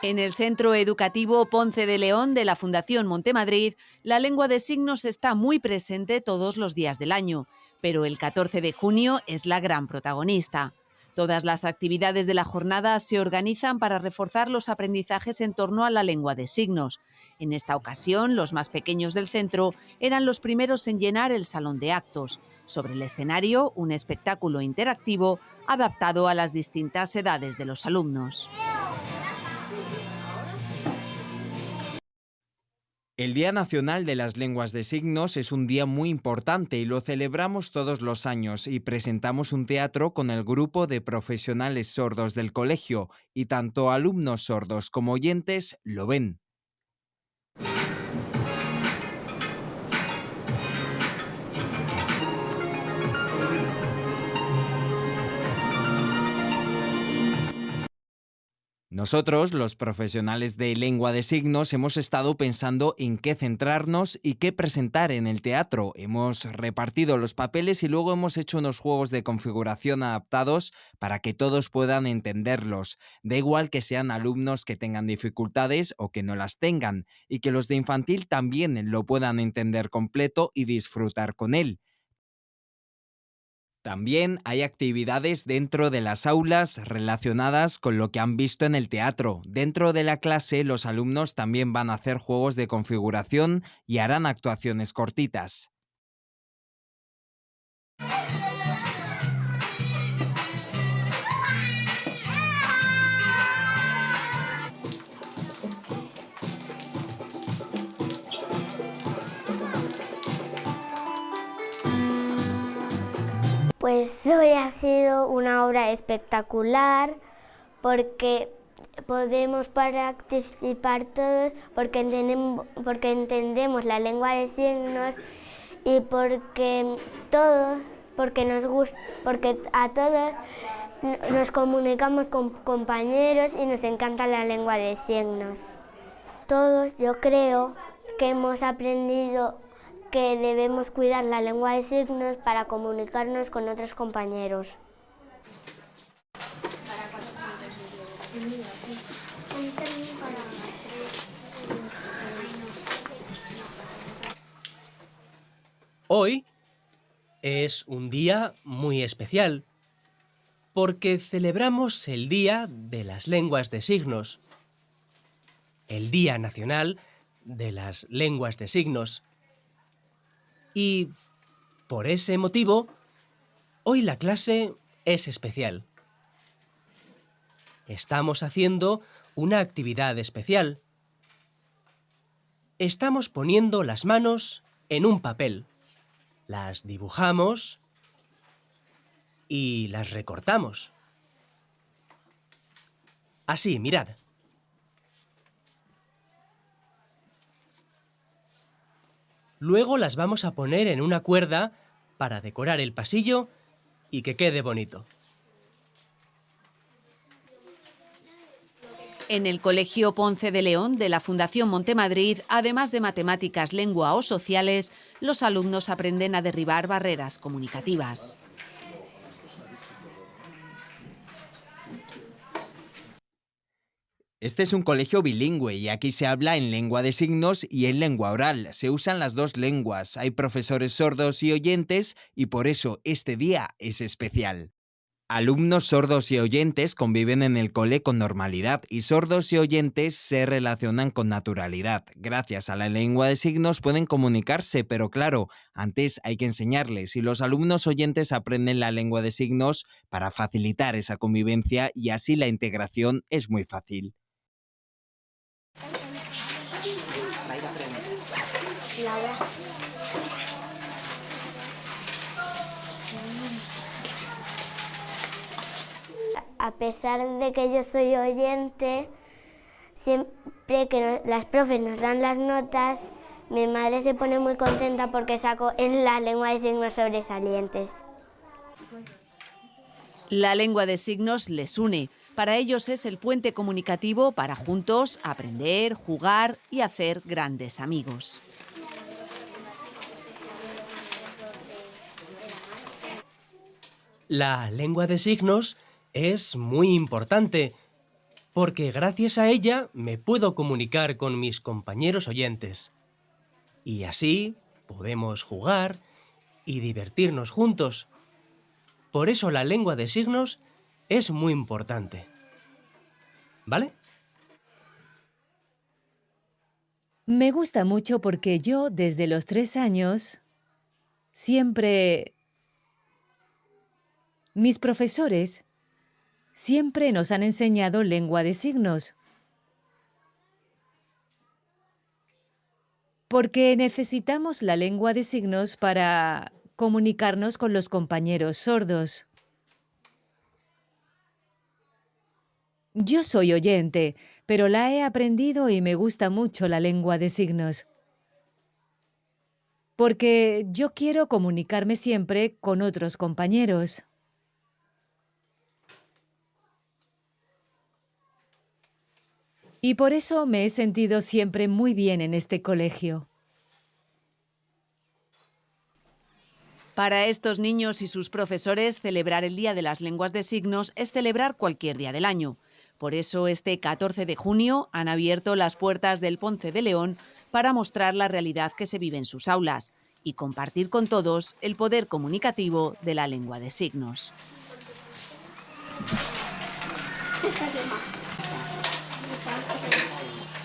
En el Centro Educativo Ponce de León de la Fundación Montemadrid, la lengua de signos está muy presente todos los días del año, pero el 14 de junio es la gran protagonista. Todas las actividades de la jornada se organizan para reforzar los aprendizajes en torno a la lengua de signos. En esta ocasión, los más pequeños del centro eran los primeros en llenar el salón de actos. Sobre el escenario, un espectáculo interactivo adaptado a las distintas edades de los alumnos. El Día Nacional de las Lenguas de Signos es un día muy importante y lo celebramos todos los años y presentamos un teatro con el grupo de profesionales sordos del colegio y tanto alumnos sordos como oyentes lo ven. Nosotros, los profesionales de lengua de signos, hemos estado pensando en qué centrarnos y qué presentar en el teatro. Hemos repartido los papeles y luego hemos hecho unos juegos de configuración adaptados para que todos puedan entenderlos. Da igual que sean alumnos que tengan dificultades o que no las tengan, y que los de infantil también lo puedan entender completo y disfrutar con él. También hay actividades dentro de las aulas relacionadas con lo que han visto en el teatro. Dentro de la clase los alumnos también van a hacer juegos de configuración y harán actuaciones cortitas. Pues hoy ha sido una obra espectacular porque podemos participar todos porque entendemos, porque entendemos la lengua de signos y porque todos, porque nos gusta, porque a todos nos comunicamos con compañeros y nos encanta la lengua de signos. Todos yo creo que hemos aprendido que debemos cuidar la lengua de signos para comunicarnos con otros compañeros. Hoy es un día muy especial porque celebramos el Día de las Lenguas de Signos, el Día Nacional de las Lenguas de Signos. Y por ese motivo, hoy la clase es especial. Estamos haciendo una actividad especial. Estamos poniendo las manos en un papel. Las dibujamos y las recortamos. Así, mirad. Luego las vamos a poner en una cuerda para decorar el pasillo y que quede bonito. En el Colegio Ponce de León de la Fundación Montemadrid, además de matemáticas, lengua o sociales, los alumnos aprenden a derribar barreras comunicativas. Este es un colegio bilingüe y aquí se habla en lengua de signos y en lengua oral. Se usan las dos lenguas, hay profesores sordos y oyentes y por eso este día es especial. Alumnos sordos y oyentes conviven en el cole con normalidad y sordos y oyentes se relacionan con naturalidad. Gracias a la lengua de signos pueden comunicarse, pero claro, antes hay que enseñarles y los alumnos oyentes aprenden la lengua de signos para facilitar esa convivencia y así la integración es muy fácil. A pesar de que yo soy oyente, siempre que las profes nos dan las notas, mi madre se pone muy contenta porque saco en la lengua de signos sobresalientes. La lengua de signos les une. Para ellos es el puente comunicativo para juntos aprender, jugar y hacer grandes amigos. La lengua de signos es muy importante porque gracias a ella me puedo comunicar con mis compañeros oyentes. Y así podemos jugar y divertirnos juntos. Por eso la lengua de signos es muy importante. ¿Vale? Me gusta mucho porque yo, desde los tres años, siempre... Mis profesores siempre nos han enseñado lengua de signos. Porque necesitamos la lengua de signos para comunicarnos con los compañeros sordos. Yo soy oyente, pero la he aprendido y me gusta mucho la lengua de signos. Porque yo quiero comunicarme siempre con otros compañeros. Y por eso me he sentido siempre muy bien en este colegio. Para estos niños y sus profesores, celebrar el Día de las Lenguas de Signos es celebrar cualquier día del año. Por eso este 14 de junio han abierto las puertas del Ponce de León para mostrar la realidad que se vive en sus aulas y compartir con todos el poder comunicativo de la lengua de signos.